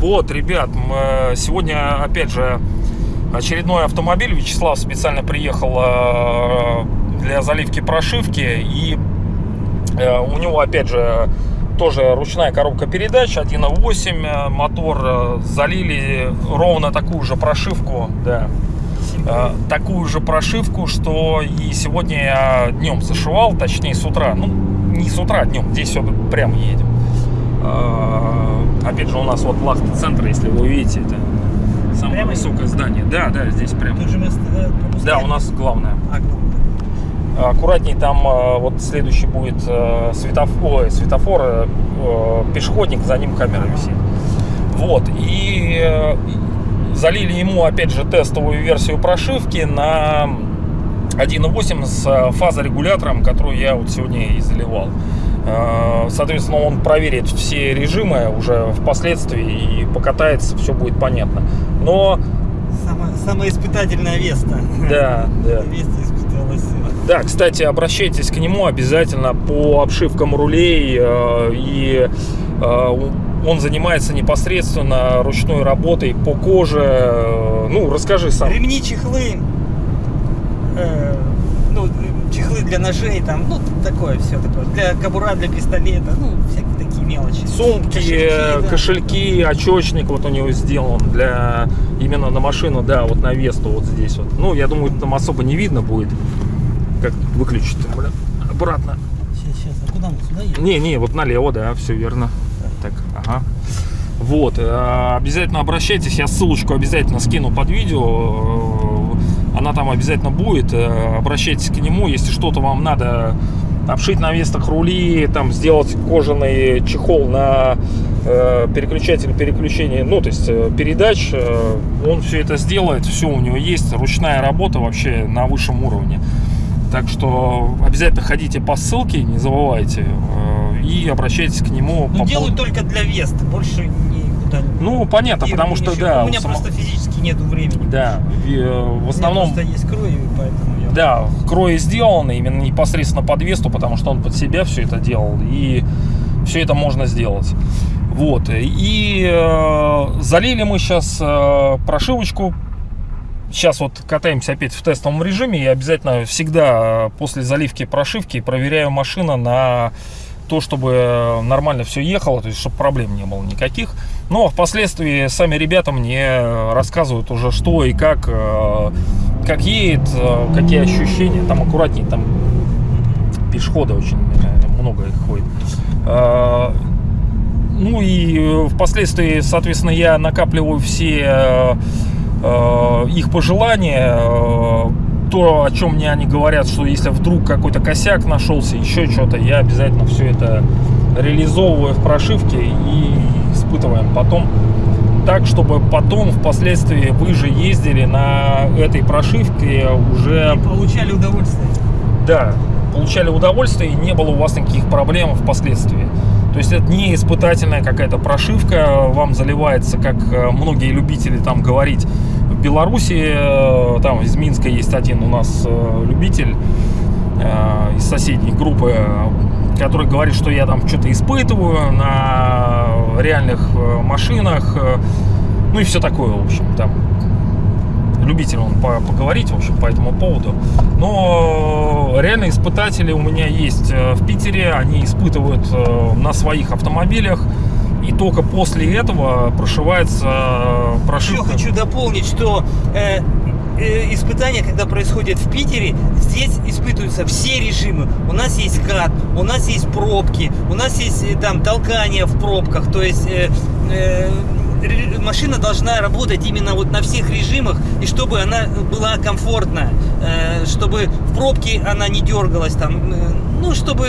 Вот, ребят, э, сегодня, опять же, очередной автомобиль. Вячеслав специально приехал э, для заливки прошивки. И э, у него, опять же, тоже ручная коробка передач 1.8 э, мотор. э, Залили ровно такую же прошивку, да. Э, Такую же прошивку, что и сегодня я днем зашивал, точнее с утра. Ну, не с утра, днем, здесь все прям едем. Э, Опять же, у нас вот лахта центр, если вы увидите, это самое Прямо высокое здание. Да, да, здесь прям. Тут же место э? Да, у нас главное. А, главное. Аккуратней, там вот следующий будет светофор, ой, светофор пешеходник, за ним камера висит. Вот, и залили ему, опять же, тестовую версию прошивки на 1.8 с э, фазорегулятором, которую я вот сегодня и заливал. Э, Соответственно, он проверит все режимы уже впоследствии и покатается, все будет понятно. Но, Самое, самое испытательное Веста. да, да. Веста испыталась. Да, кстати, обращайтесь к нему обязательно по обшивкам рулей. э, И он занимается непосредственно ручной работой по коже. Э, Ну, расскажи сам. Ремни, чехлы. э, ну, чехлы для ножей, там, ну, такое все такое. Для кобура, для пистолета, ну, всякие такие мелочи. Сумки, Кошельки, да. кошельки, очечник вот у него сделан для именно на машину, да, вот на Весту вот здесь вот. Ну, я думаю, там особо не видно будет, как выключить, блин, обратно. Сейчас, сейчас, а куда мы сюда едем? Не, не, вот налево, да, все верно. Так, ага. Вот, э, обязательно обращайтесь, я ссылочку обязательно скину под видео, э, она там обязательно будет, э, обращайтесь к нему, если что-то вам надо обшить на вестах рули, там сделать кожаный чехол на э, переключатель переключения, ну, то есть передач, он все это сделает, все у него есть, ручная работа вообще на высшем уровне. Так что обязательно ходите по ссылке, не забывайте, и обращайтесь к нему. Ну, по делаю поводу- только для Вест, больше никуда Ну, понятно, и потому что, ничего. да, У меня само- просто физически нету времени. Да, в, э, в У меня основном, есть кровь, и поэтому я... да, крои сделаны именно непосредственно под Весту, потому что он под себя все это делал, и все это можно сделать. Вот, и э, залили мы сейчас прошивочку. Сейчас вот катаемся опять в тестовом режиме. Я обязательно всегда э, после заливки прошивки проверяю машину на то, чтобы нормально все ехало, то есть чтобы проблем не было никаких. Но впоследствии сами ребята мне рассказывают уже что и как, э, как едет, э, какие ощущения. Там аккуратнее, там пешеходы очень э, много их ходит. Э, Ну и э, впоследствии, соответственно, я накапливаю все э, э, их пожелания, э, то, о чем мне они говорят, что если вдруг какой-то косяк нашелся, еще что-то, я обязательно все это реализовываю в прошивке и испытываем потом так, чтобы потом впоследствии вы же ездили на этой прошивке уже И получали удовольствие. да, получали удовольствие и не было у вас никаких проблем впоследствии. То есть это не испытательная какая-то прошивка, вам заливается, как э, многие любители там говорить. В Беларуси, э, там из Минска есть один у нас э, любитель э, из соседней группы, который говорит, что я там что-то испытываю на реальных машинах, ну и все такое, в общем, там любитель он по- поговорить, в общем, по этому поводу. Но реально испытатели у меня есть в Питере, они испытывают на своих автомобилях, и только после этого прошивается э, Еще прошивка. хочу дополнить, что э, э, испытания, когда происходят в Питере, здесь испытываются все режимы. У нас есть кат, у нас есть пробки, у нас есть э, там толкание в пробках, то есть э, э, машина должна работать именно вот на всех режимах, и чтобы она была комфортна, э, чтобы в пробке она не дергалась там, э, ну, чтобы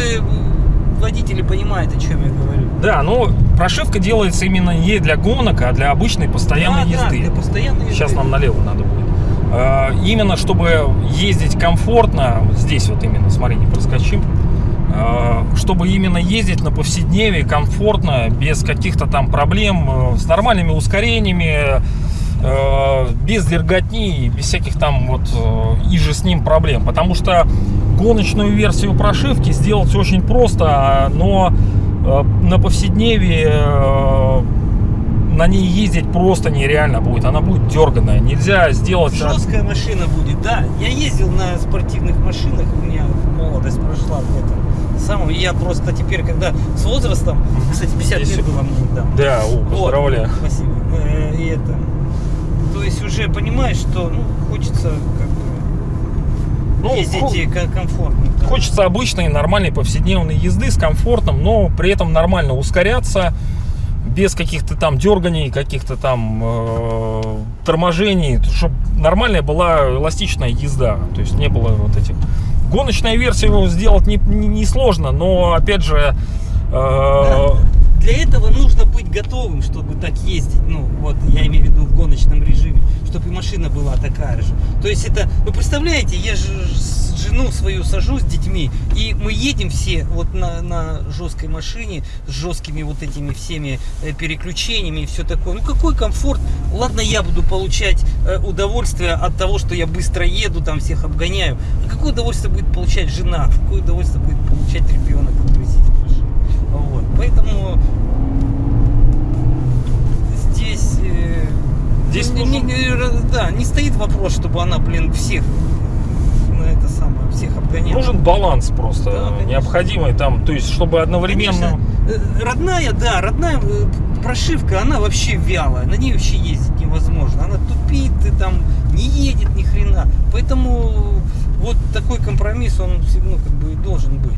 водители понимают, о чем я говорю. Да, но прошивка делается именно не для гонок, а для обычной постоянной Да, да, езды. для постоянной Сейчас езды. нам налево надо будет. Э, Именно чтобы ездить комфортно, здесь вот именно, смотри, не проскочим, Э, чтобы именно ездить на повседневе комфортно, без каких-то там проблем, э, с нормальными ускорениями, без дерготни и без всяких там вот э, и же с ним проблем. Потому что гоночную версию прошивки сделать очень просто, но э, на повседневе э, на ней ездить просто нереально будет. Она будет дерганая. Нельзя сделать... Жесткая машина будет, да. Я ездил на спортивных машинах, у меня молодость прошла в этом самом. Я просто теперь, когда с возрастом, кстати, 50 Здесь- лет было мне недавно. Да, о, Вот, поздравляю. Спасибо. Э, И это. То есть уже понимаешь, что ну, хочется как бы Ну, ездить хо- комфортно. да. Хочется обычной нормальной повседневной езды с комфортом, но при этом нормально ускоряться, без каких-то там дерганий, каких-то там э, торможений, чтобы нормальная была эластичная езда, то есть не было вот этих. Гоночная версия его сделать не, не, не сложно, но опять же э, Для этого нужно быть готовым, чтобы так ездить. Ну, вот я имею в виду в гоночном режиме, чтобы и машина была такая же. То есть это, вы представляете, я же жену свою сажу с детьми, и мы едем все вот на, на жесткой машине, с жесткими вот этими всеми э, переключениями и все такое. Ну какой комфорт? Ладно, я буду получать э, удовольствие от того, что я быстро еду, там всех обгоняю. А какое удовольствие будет получать жена? Какое удовольствие будет получать ребенок, машине? Вот. Поэтому здесь, э, Здесь не, нужен- не- да, не стоит вопрос, чтобы она, блин, всех на это самое, всех обгоняла. нужен баланс просто Да, конечно. необходимый там, то есть чтобы одновременно... Конечно, э, родная, да, родная э, прошивка, она вообще вялая, на ней вообще ездить невозможно. Она тупит, и там не едет ни хрена. Поэтому вот такой компромисс, он ну, как бы и должен быть.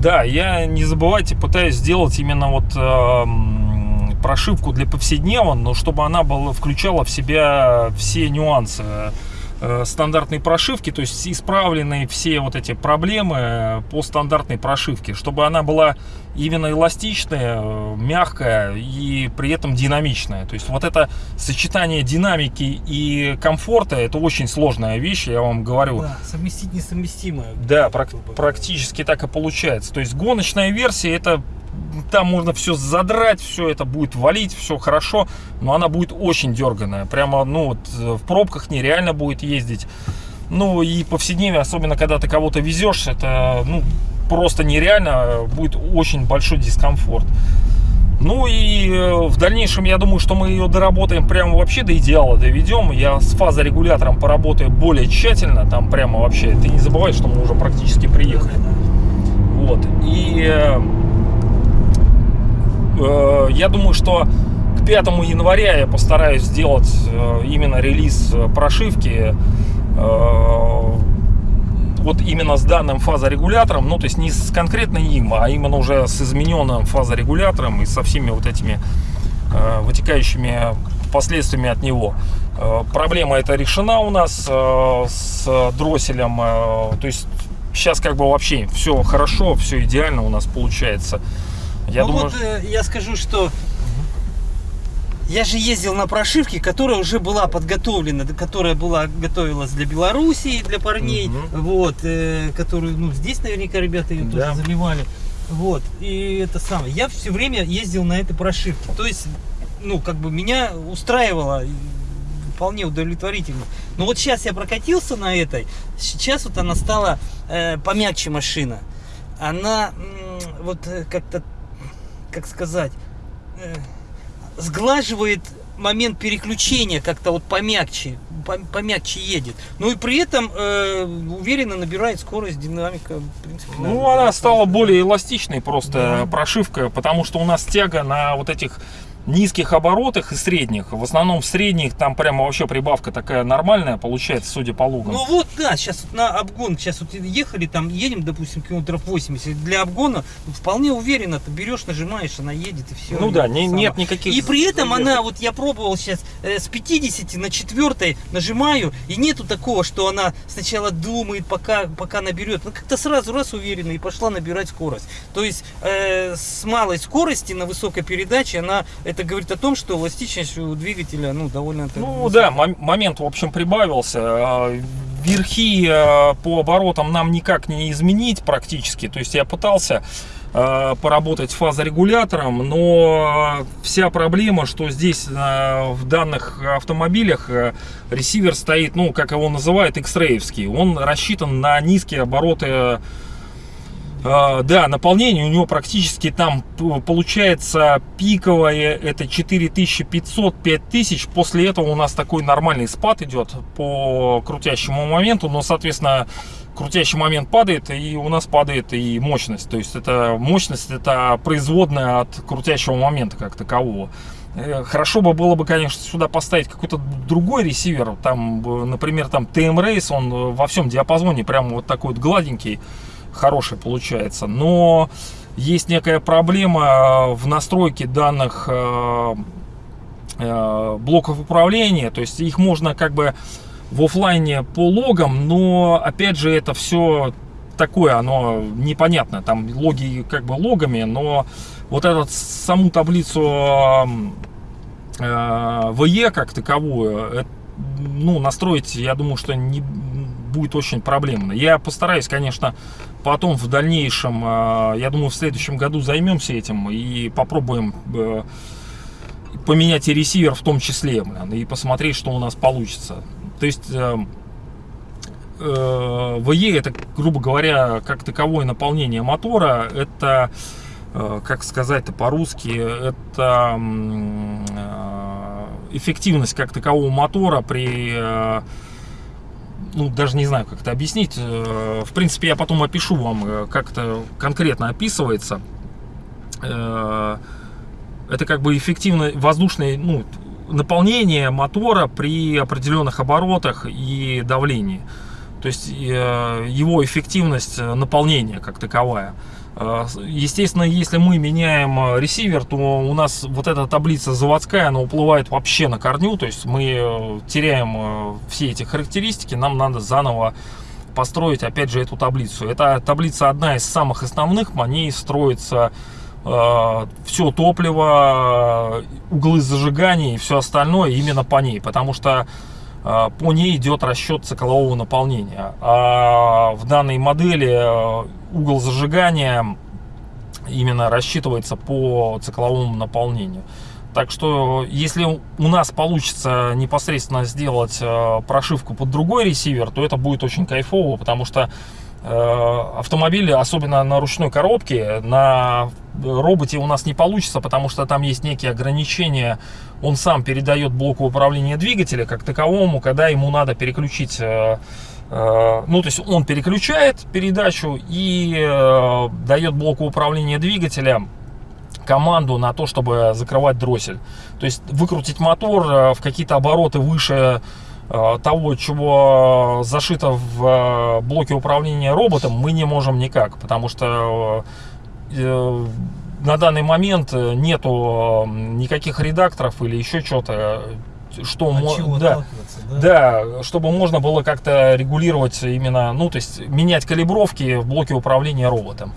Да, я не забывайте, пытаюсь сделать именно вот эм, прошивку для повседнева, но чтобы она была, включала в себя все нюансы э, стандартной прошивки, то есть исправленные все вот эти проблемы э, по стандартной прошивке, чтобы она была именно эластичная, э, мягкая и при этом динамичная. То есть вот это сочетание динамики и комфорта, это очень сложная вещь, я вам говорю. Да, совместить несовместимое. Да, прак- практически так и получается. То есть гоночная версия это там можно все задрать, все это будет валить, все хорошо, но она будет очень дерганая. Прямо, ну, вот, э, в пробках нереально будет ездить. Ну, и повседневно, особенно когда ты кого-то везешь, это, ну, просто нереально, будет очень большой дискомфорт. Ну и э, в дальнейшем, я думаю, что мы ее доработаем прямо вообще до идеала доведем. Я с фазорегулятором поработаю более тщательно, там прямо вообще, ты не забывай, что мы уже практически приехали. Вот. И э, я думаю, что к 5 января я постараюсь сделать э, именно релиз э, прошивки вот именно с данным фазорегулятором, ну то есть не с конкретно им, а именно уже с измененным фазорегулятором и со всеми вот этими э, вытекающими последствиями от него. Э, проблема эта решена у нас э, с дросселем, э, то есть сейчас как бы вообще все хорошо, все идеально у нас получается. Я ну думаю, вот э, я скажу, что я же ездил на прошивке, которая уже была подготовлена, которая была готовилась для Белоруссии, для парней, Мгм. вот, э, которую, ну, здесь наверняка ребята ее Да. тоже заливали, вот, и это самое. Я все время ездил на этой прошивке, то есть, ну, как бы меня устраивало вполне удовлетворительно. Но вот сейчас я прокатился на этой, сейчас вот она стала э, помягче машина. Она вот э, как-то как сказать, э, сглаживает момент переключения как-то вот помягче, пом- помягче едет. Ну и при этом э, уверенно набирает скорость, динамика, в принципе. Ну, она стала более эластичной просто Да. прошивка, потому что у нас тяга на вот этих низких оборотах и средних. В основном в средних там прямо вообще прибавка такая нормальная получается, судя по лугам. Ну вот, да, сейчас вот на обгон, сейчас вот ехали, там едем, допустим, километров 80, для обгона вполне уверенно ты берешь, нажимаешь, она едет и все. Ну да, не- нет никаких И при этом она, вот я пробовал сейчас э, с 50 на 4 нажимаю, и нету такого, что она сначала думает, пока, пока наберет. Ну как-то сразу раз уверенно и пошла набирать скорость. То есть э, с малой скорости на высокой передаче она, это говорит о том, что эластичность у двигателя, ну, довольно Ну да, мом- момент, в общем, прибавился. А, Верхи а, по оборотам нам никак не изменить практически. То есть я пытался, э, поработать с фазорегулятором, но вся проблема, что здесь в данных автомобилях ресивер стоит, ну, как его называют, X-рейвский. Он рассчитан на низкие обороты да, наполнение у него практически там получается пиковое, это 4500-5000. После этого у нас такой нормальный спад идет по крутящему моменту, но, соответственно, крутящий момент падает, и у нас падает и мощность. То есть это мощность, это производная от крутящего момента как такового. Э, хорошо бы было бы, конечно, сюда поставить какой-то другой ресивер, там, например, там TM Race, он во всем диапазоне прям вот такой вот гладенький хороший получается. Но есть некая проблема в настройке данных э, э, блоков управления. То есть их можно как бы в офлайне по логам, но опять же это все такое, оно непонятно. Там логи как бы логами, но вот эту саму таблицу э, VE как таковую, ну, настроить, я думаю, что не будет очень проблемно. Я постараюсь, конечно, потом в дальнейшем, э, я думаю, в следующем году займемся этим и попробуем э, поменять и ресивер в том числе, и посмотреть, что у нас получится. То есть э, VE это, грубо говоря, как таковое наполнение мотора, это, как сказать-то по-русски, это эффективность как такового мотора при ну, даже не знаю, как это объяснить. Э, в принципе, я потом опишу вам, э, как это конкретно описывается. Э, это как бы эффективное воздушное ну, наполнение мотора при определенных оборотах и давлении. То есть его эффективность наполнения как таковая. А, естественно, если мы меняем а, ресивер, то у нас вот эта таблица заводская, она уплывает вообще на корню. То есть мы э, теряем э, все эти характеристики, нам надо заново построить опять же эту таблицу. Эта таблица одна из самых основных, по ней строится э, все топливо, углы зажигания и все остальное именно по ней. Потому что э, по ней идет расчет циклового наполнения. А в данной модели э, угол зажигания именно рассчитывается по цикловому наполнению. Так что, если у нас получится непосредственно сделать э, прошивку под другой ресивер, то это будет очень кайфово, потому что э, автомобили, особенно на ручной коробке, на роботе у нас не получится, потому что там есть некие ограничения. Он сам передает блоку управления двигателя как таковому, когда ему надо переключить э, ну, то есть он переключает передачу и э, дает блоку управления двигателя команду на то, чтобы закрывать дроссель. То есть выкрутить мотор э, в какие-то обороты выше того, чего зашито в блоке управления роботом, мы не можем никак, потому что на данный момент нету никаких редакторов или еще что-то что мо... да, да? да, чтобы можно было как-то регулировать именно, ну, то есть менять калибровки в блоке управления роботом.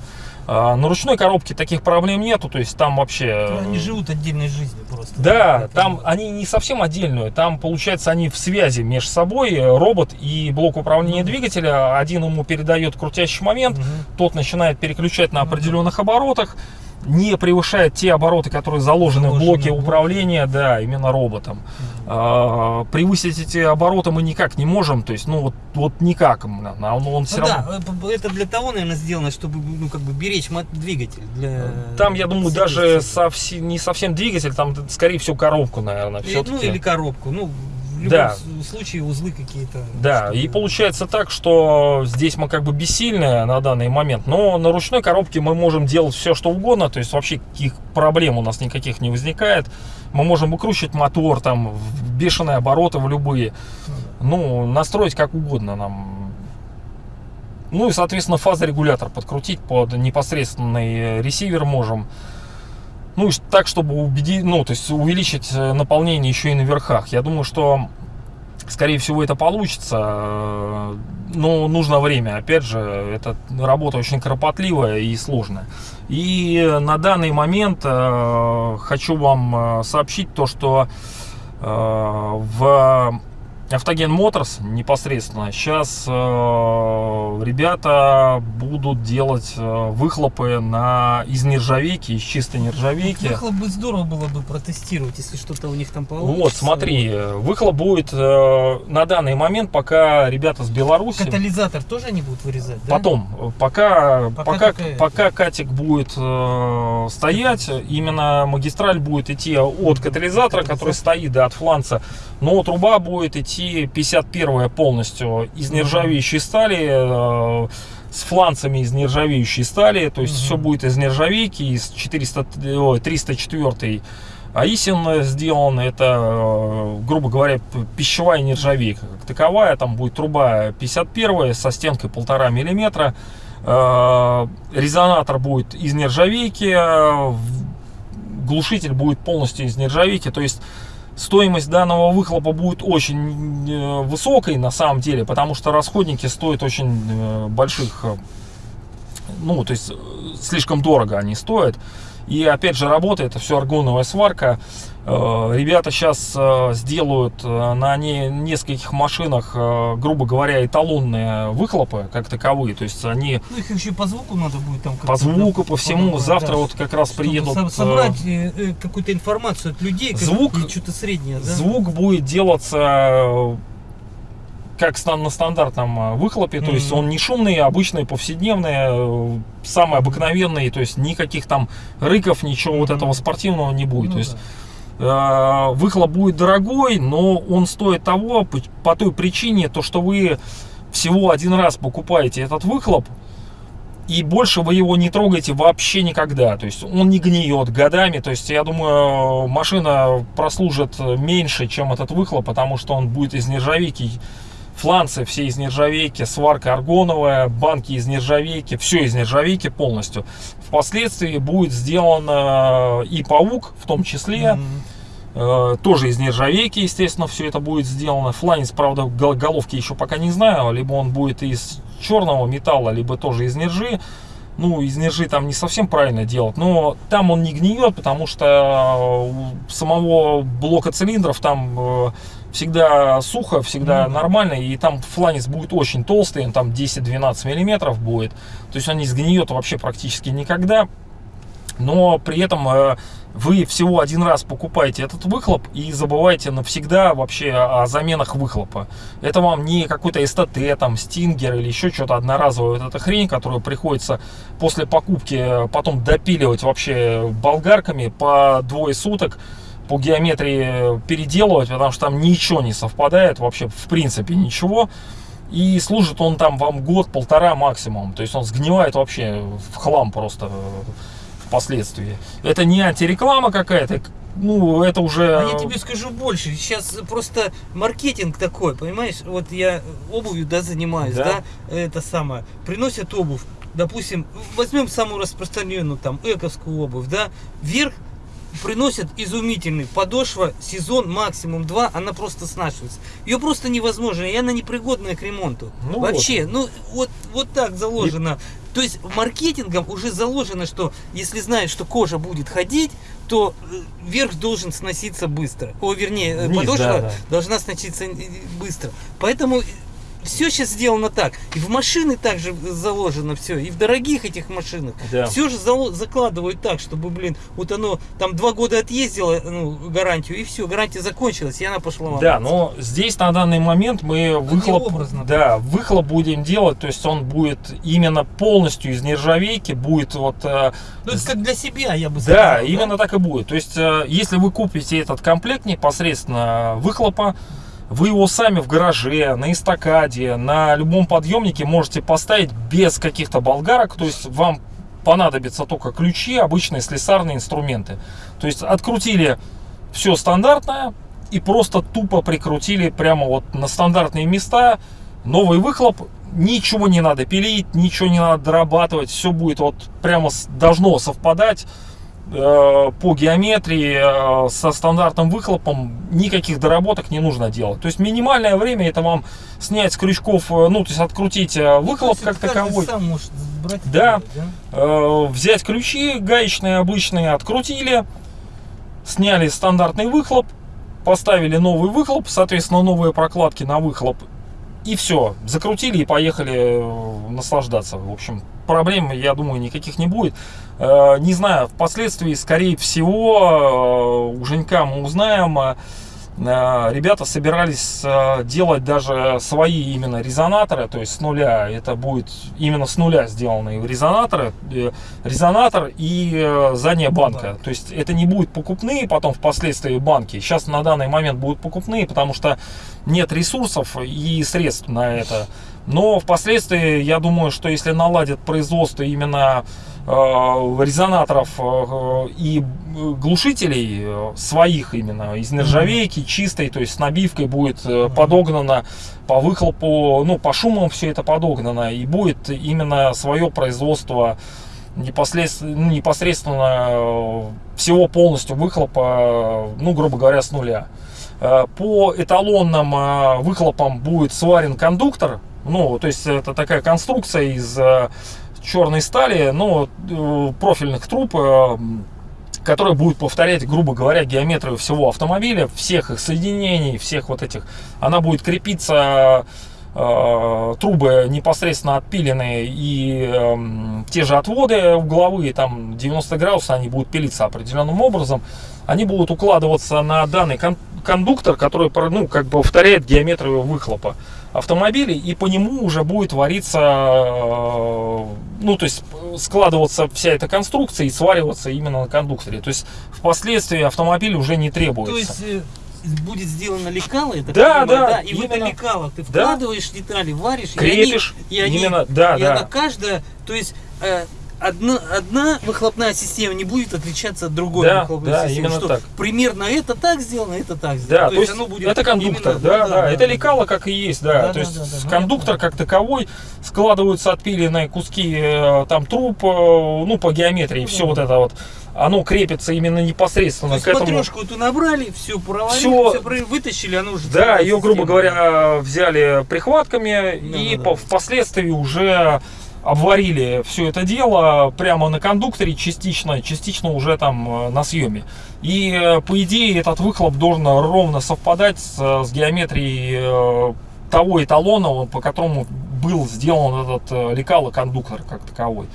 А, на ручной коробке таких проблем нету, то есть там вообще... Ну, они живут отдельной жизнью просто. Да, это... там они не совсем отдельную, там получается они в связи между собой, робот и блок управления ну, двигателя, один ему передает крутящий момент, угу. тот начинает переключать на определенных ну, оборотах, не превышает те обороты, которые заложены, заложены в блоке управления, да, именно роботом. А, превысить эти обороты мы никак не можем, то есть, ну, вот, вот никак. Он, он все ну, равно... Да, это для того, наверное, сделано, чтобы, ну, как бы беречь двигатель. Для... Там, я думаю, даже совсем, не совсем двигатель, там, скорее всего, коробку, наверное, все Ну, или коробку, ну, в любом да. случае узлы какие-то. Да, и получается так, что здесь мы как бы бессильны на данный момент, но на ручной коробке мы можем делать все, что угодно, то есть вообще каких проблем у нас никаких не возникает. Мы можем выкручивать мотор там в бешеные обороты, в любые. Ну, настроить как угодно нам. Ну и, соответственно, фазорегулятор подкрутить под непосредственный ресивер можем. Ну, и так, чтобы убедить, ну, то есть увеличить э, наполнение еще и на верхах. Я думаю, что, скорее всего, это получится. Э, но нужно время. Опять же, это работа очень кропотливая и сложная. И на данный момент э, хочу вам сообщить то, что в Автоген Моторс непосредственно. Сейчас э, ребята будут делать э, выхлопы на, из нержавейки, из чистой нержавейки. Выхлоп бы здорово было бы протестировать, если что-то у них там получится. Вот, смотри, выхлоп будет э, на данный момент, пока ребята с Беларуси... Катализатор тоже они будут вырезать, да? Потом, пока, Пока пока, пока катик будет э, стоять, именно магистраль будет идти от катализатора, который стоит, да, от фланца, но труба будет идти 51 полностью из нержавеющей стали, э, с фланцами из нержавеющей стали, то есть Мгм. все будет из нержавейки, из 400, ой, 304 Аисин сделан, это, э, грубо говоря, пищевая нержавейка как таковая, там будет труба 51 со стенкой 1,5 миллиметра, Э, резонатор будет из нержавейки, э, глушитель будет полностью из нержавейки, то есть стоимость данного выхлопа будет очень э, высокой на самом деле, потому что расходники стоят очень э, больших, э, ну, то есть э, слишком дорого они стоят. И опять же работает, это все аргоновая сварка. Э, Ребята сейчас сделают э, на не- нескольких машинах, грубо говоря, эталонные выхлопы как таковые. То есть они Ну, их еще по звуку надо будет там по звуку, по всему. подобрать, Завтра да, вот как раз приедут. со- собрать какую-то информацию от людей, Звук- что-то среднее, да? Звук будет делаться как на стандартном э, выхлопе, то есть он не шумный, а обычный, повседневный, э, самый обыкновенный, то есть никаких там рыков, ничего вот Мгм. этого спортивного не будет. Ну то есть да. э, выхлоп будет дорогой, но он стоит того по, по той причине, то что вы всего один раз покупаете этот выхлоп, и больше вы его не трогаете вообще никогда. То есть он не гниет годами. То есть я думаю, машина прослужит меньше, чем этот выхлоп, потому что он будет из нержавейки. Фланцы все из нержавейки, сварка аргоновая, банки из нержавейки, все из нержавейки полностью. Впоследствии будет сделан э, и паук в том числе. Мгм. Э, тоже из нержавейки, естественно, все это будет сделано. Фланец, правда, гол- головки еще пока не знаю. Либо он будет из черного металла, либо тоже из нержи. Ну, из нержи там не совсем правильно делать, но там он не гниет, потому что у самого блока цилиндров там э, всегда сухо, всегда Ну да. нормально, и там фланец будет очень толстый, он там 10-12 миллиметров будет. То есть он не сгниет вообще практически никогда но при этом э, вы всего один раз покупаете этот выхлоп и забываете навсегда вообще о заменах выхлопа. Это вам не какой-то СТТ, там, Стингер или еще что-то одноразовое. Вот эта хрень, которую приходится после покупки э, потом допиливать вообще болгарками по двое суток по геометрии переделывать, потому что там ничего не совпадает, вообще в принципе ничего. И служит он там вам год-полтора максимум. То есть он сгнивает вообще в хлам просто э, впоследствии. Это не антиреклама какая-то, ну, это уже... А я тебе скажу больше. Сейчас просто маркетинг такой, понимаешь? Вот я обувью, да, занимаюсь, Да. да, это самое. Приносят обувь, допустим, возьмем самую распространенную там эковскую обувь, да, вверх приносят изумительный подошва, сезон максимум два, она просто снашивается. Ее просто невозможно, и она непригодная к ремонту. Ну Вообще, ну вот, вот так заложено. То есть маркетингом уже заложено, что если знают, что кожа будет ходить, то э, верх должен сноситься быстро. О, вернее, э, Вниз, подошва да, да. должна сноситься э, быстро. Поэтому все сейчас сделано так. И в машины также заложено все. И в дорогих этих машинах. Да. Все же закладывают так, чтобы, блин, вот оно там два года отъездило ну, гарантию, и все, гарантия закончилась, и она пошла ломаться. Да, но здесь на данный момент мы выхлоп, образно, да, выхлоп будем делать, то есть он будет именно полностью из нержавейки, будет вот э, Ну, это как для себя, я бы сказал. Да, именно так и будет. То есть, э, если вы купите этот комплект непосредственно выхлопа, вы его сами в гараже, на эстакаде, на любом подъемнике можете поставить без каких-то болгарок. То есть, вам понадобятся только ключи, обычные слесарные инструменты. То есть, открутили все стандартное и просто тупо прикрутили прямо вот на стандартные места новый выхлоп. Ничего не надо пилить, ничего не надо дорабатывать, все будет вот прямо должно совпадать по геометрии э, со стандартным выхлопом никаких доработок не нужно делать. То есть минимальное время это вам снять с крючков, э, ну то есть открутить э, выхлоп То как есть каждый таковой, сам может брать Да. да? э, взять ключи гаечные обычные, открутили, сняли стандартный выхлоп, поставили новый выхлоп, соответственно, новые прокладки на выхлоп. И все, закрутили и поехали э, наслаждаться. В общем, проблем, я думаю, никаких не будет. Э, Не знаю, впоследствии, скорее всего, э, у Женька мы узнаем, ребята собирались э, делать даже свои именно резонаторы, то есть с нуля. Это будет именно с нуля сделанные резонаторы, э, резонатор и э, задняя банка. То есть это не будет покупные, потом впоследствии банки. Сейчас на данный момент будут покупные, потому что нет ресурсов и средств на это. Но впоследствии, я думаю, что если наладят производство именно э, резонаторов э, и глушителей э, своих именно из нержавейки чистой, то есть с набивкой будет э, подогнано по выхлопу, ну по шумам все это подогнано и будет именно свое производство непосредственно, ну, непосредственно э, всего полностью выхлопа, ну грубо говоря, с нуля. Э, По эталонным э, выхлопам будет сварен кондуктор, ну, то есть это такая конструкция из э, черной стали, ну, э, профильных труб, э, которая будет повторять, грубо говоря, геометрию всего автомобиля, всех их соединений, всех вот этих. Она будет крепиться, э, трубы непосредственно отпиленные и эм, те же отводы угловые, там 90 градусов, они будут пилиться определенным образом. Они будут укладываться на данный кон- кондуктор, который, ну, как бы повторяет геометрию выхлопа автомобилей, и по нему уже будет вариться, э, ну, то есть складываться вся эта конструкция и свариваться именно на кондукторе. То есть впоследствии автомобиль уже не требуется. То есть э, будет сделано лекало, это Да, да, и в это именно. лекало ты Да. вкладываешь детали, варишь, Крепишь, и они, и они- именно, да, и да. она каждая, то есть э, одна, одна выхлопная система не будет отличаться от другой Да, выхлопной да, системы. именно что так. Примерно это так сделано, это так сделано. Да, то, есть, оно будет это кондуктор, именно- да, да, это лекало как и есть, да. Да, то да, есть да, да, кондуктор я как таковой складываются отпиленные куски э, там труб, э, ну по геометрии, все вот это вот, оно крепится именно То непосредственно есть к этому. матрешку эту набрали, все провалили, Всё. все, вытащили, оно уже Да, ее, грубо говоря, взяли прихватками и да, да. впоследствии уже обварили все это дело прямо на кондукторе частично, частично уже там э, на съеме. И э, по идее этот выхлоп должен ровно совпадать с, э, с геометрией того эталона, по которому был сделан этот лекало-кондуктор как таковой.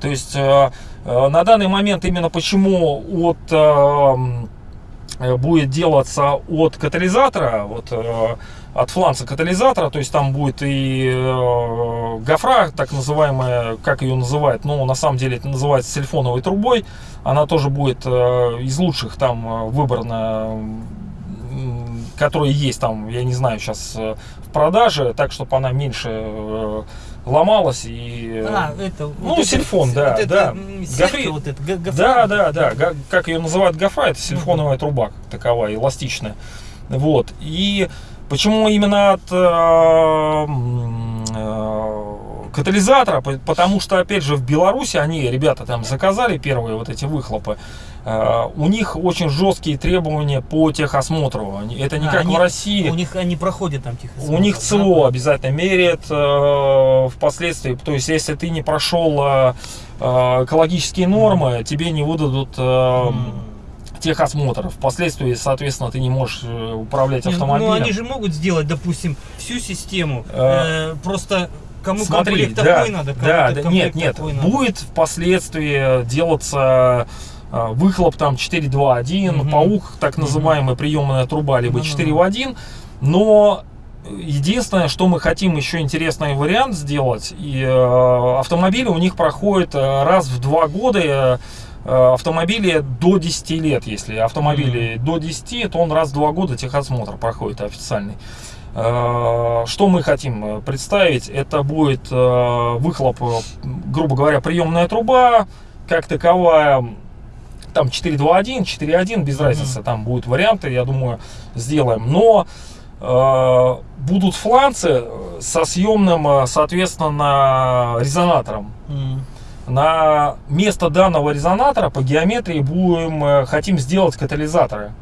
То есть на данный момент именно почему от будет делаться от катализатора, вот, от фланца катализатора, то есть там будет и э, гофра, так называемая, как ее называют, но на самом деле это называется сильфоновой трубой, она тоже будет э, из лучших там э, выбрана, которые есть там, я не знаю, сейчас в продаже, так, чтобы она меньше э, ломалась и... э, А, это, ну, вот это- сильфон, да, вот это, да. сетка Гофри- вот это, гофра. да, да, да. Га- Как ее называют гофра, это сильфоновая труба как таковая, эластичная. Вот. И почему именно от э, э, катализатора? По- Потому что, опять же, в Беларуси они, ребята, там заказали первые вот эти выхлопы. Э, У них очень жесткие требования по техосмотру. Это не А, как они- в России. У них они проходят там тихо. У них ЦО обязательно меряет э, впоследствии. То есть, если ты не прошел э, э, экологические нормы, тебе не выдадут э, техосмотр. Впоследствии, соответственно, ты не можешь э, управлять Не, автомобилем. Ну они же могут сделать, допустим, всю систему. Э, э, просто кому Смотри, комплект да, такой надо, кому да, нет, нет, такой надо. будет впоследствии делаться выхлоп там 4.2.1, Мгм. паук, так называемая приемная труба, либо Ну-ну-ну. 4 в 1, но единственное, что мы хотим еще интересный вариант сделать, и э, автомобили у них проходят раз в два года автомобили до 10 лет, если автомобили до 10, то он раз в два года техосмотр проходит официальный. Э, Что мы хотим э, представить? Это будет э, выхлоп, э, грубо говоря, приемная труба, как таковая, там 4.2.1, 4.1, без Мгм. разницы, там будут варианты, я думаю, сделаем. Но э, будут фланцы э, со съемным, э, соответственно, резонатором. М. На место данного резонатора по геометрии будем, э, хотим сделать катализаторы.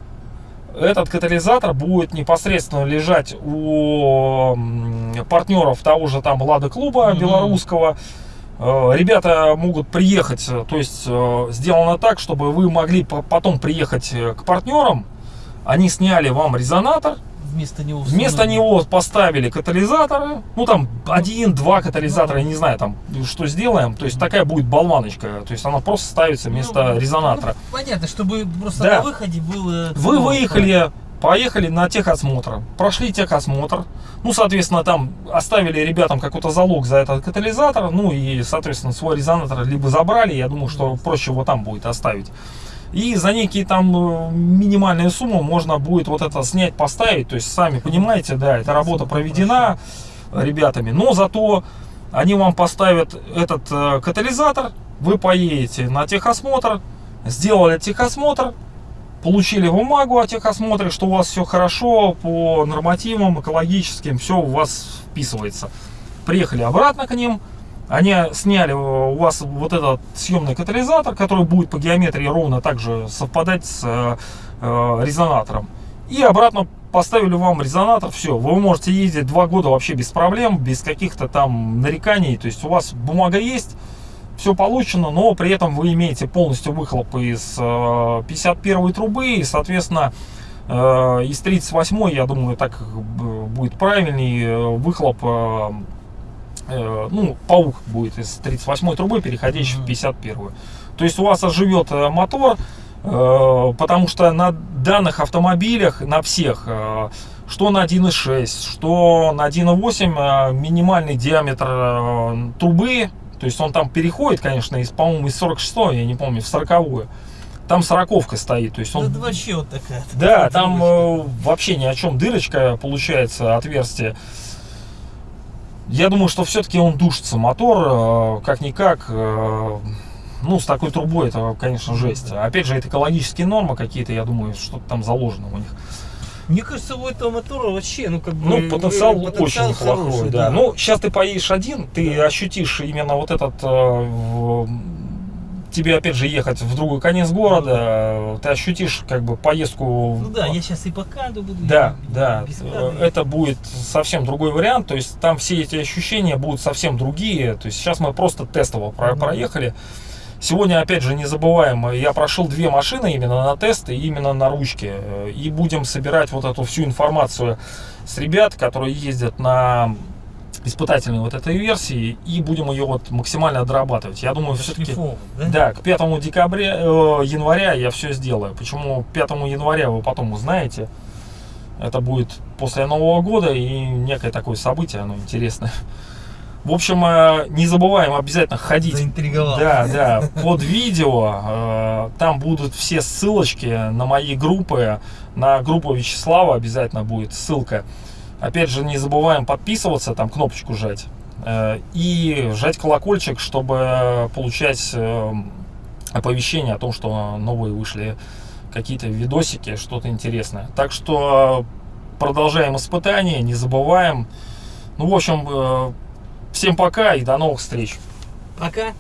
Этот катализатор будет непосредственно лежать у партнеров того же там Лада клуба Мгм. белорусского. Э, Ребята могут приехать, э, то есть сделано так, чтобы вы могли по- потом приехать к партнерам, Они сняли вам резонатор, Вместо него... Вместо него поставили катализаторы, ну там один-два катализатора, я не знаю, там что сделаем. То есть такая будет болваночка, то есть она просто ставится вместо Ну, резонатора. ну, понятно, чтобы просто Да. на выходе было... Вы ну, выехали, поехали на техосмотр, прошли техосмотр, ну, соответственно, там оставили ребятам какой-то залог за этот катализатор, ну и, соответственно, свой резонатор либо забрали, я думаю, что проще его там будет оставить. И за некие там э, минимальные суммы можно будет вот это снять, поставить. То есть, сами понимаете, да, эта работа проведена ребятами. Но зато они вам поставят этот э, катализатор, вы поедете на техосмотр, сделали техосмотр, получили бумагу о техосмотре, что у вас все хорошо по нормативам экологическим, все у вас вписывается. Приехали обратно к ним, они сняли у вас вот этот съемный катализатор, который будет по геометрии ровно так же совпадать с э, э, резонатором. И обратно поставили вам резонатор, все, вы можете ездить два года вообще без проблем, без каких-то там нареканий, то есть у вас бумага есть, все получено, но при этом вы имеете полностью выхлоп из э, 51 трубы, и, соответственно, э, из 38, я думаю, так э, будет правильней, э, выхлоп, э, э, ну, паук будет из 38 трубы, переходящий в Мгм. 51. То есть у вас оживет э, мотор, э, потому что на данных автомобилях, на всех, э, что на 1.6, что на 1.8 э, минимальный диаметр э, трубы, то есть он там переходит, конечно, из, по-моему, из 46 я не помню, в 40 Там сороковка стоит, то есть он... Да, вообще вот такая. Да, там э, вообще ни о чем дырочка получается, отверстие. Я думаю, что все-таки он душится, мотор, э, как-никак, э, ну, с такой трубой это, конечно, жесть. Опять же, это экологические нормы какие-то, я думаю, что-то там заложено у них. Мне кажется, у этого мотора вообще, ну, как бы... Ну, потенциал, э, очень неплохой, хороший, да. Ну, сейчас ты поедешь один, ты ощутишь именно вот этот... э, тебе, опять же, ехать в другой конец города, э, ты ощутишь, как бы, поездку... Ну да, я сейчас и по буду. Да, да, э, это будет совсем другой вариант, то есть там все эти ощущения будут совсем другие, то есть сейчас мы просто тестово про- проехали. Сегодня, опять же, не забываем, я прошел две машины именно на тесты, именно на ручке, э, и будем собирать вот эту всю информацию с ребят, которые ездят на испытательной вот этой версии, и будем ее вот максимально дорабатывать. Я думаю, все-таки... Да? Да, к 5 декабря, э, января я все сделаю. Почему 5 января вы потом узнаете. Это будет после Нового года и некое такое событие, оно интересное. В общем, э, не забываем обязательно ходить. Заинтриговал. Да, да, под видео. э, Там будут все ссылочки на мои группы. На группу Вячеслава обязательно будет ссылка. Опять же, не забываем подписываться, там кнопочку жать. э, И жать колокольчик, чтобы получать э, оповещение о том, что новые вышли какие-то видосики, что-то интересное. Так что продолжаем испытания, не забываем. Ну, в общем, э, всем пока и до новых встреч. Пока.